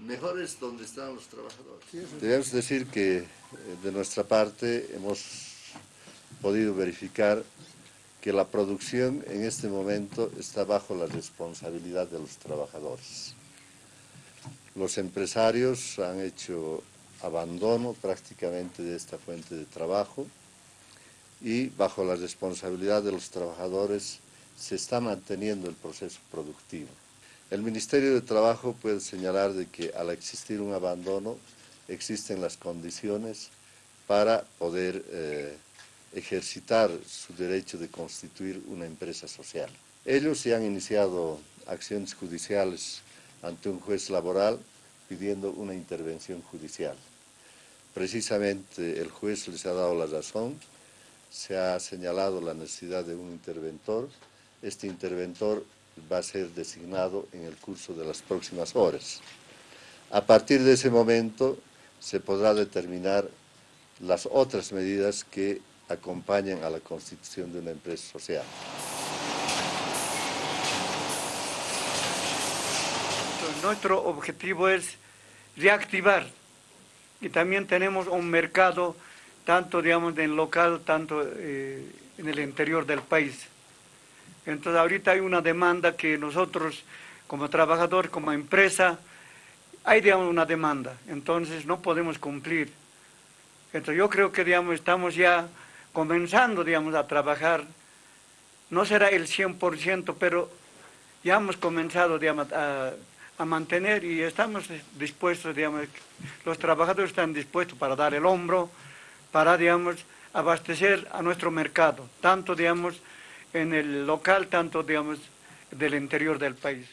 Mejores donde están los trabajadores. Debemos decir que eh, de nuestra parte hemos podido verificar que la producción en este momento está bajo la responsabilidad de los trabajadores. Los empresarios han hecho abandono prácticamente de esta fuente de trabajo y bajo la responsabilidad de los trabajadores se está manteniendo el proceso productivo. El Ministerio de Trabajo puede señalar de que al existir un abandono existen las condiciones para poder eh, ejercitar su derecho de constituir una empresa social. Ellos se han iniciado acciones judiciales ante un juez laboral pidiendo una intervención judicial. Precisamente el juez les ha dado la razón, se ha señalado la necesidad de un interventor, este interventor va a ser designado en el curso de las próximas horas. A partir de ese momento se podrá determinar las otras medidas que acompañan a la constitución de una empresa social. Nuestro objetivo es reactivar y también tenemos un mercado tanto digamos en local, tanto eh, en el interior del país. Entonces ahorita hay una demanda que nosotros como trabajador, como empresa, hay digamos una demanda, entonces no podemos cumplir. Entonces yo creo que digamos estamos ya comenzando digamos a trabajar, no será el 100%, pero ya hemos comenzado digamos, a a mantener y estamos dispuestos, digamos, los trabajadores están dispuestos para dar el hombro, para, digamos, abastecer a nuestro mercado, tanto, digamos, en el local, tanto, digamos, del interior del país.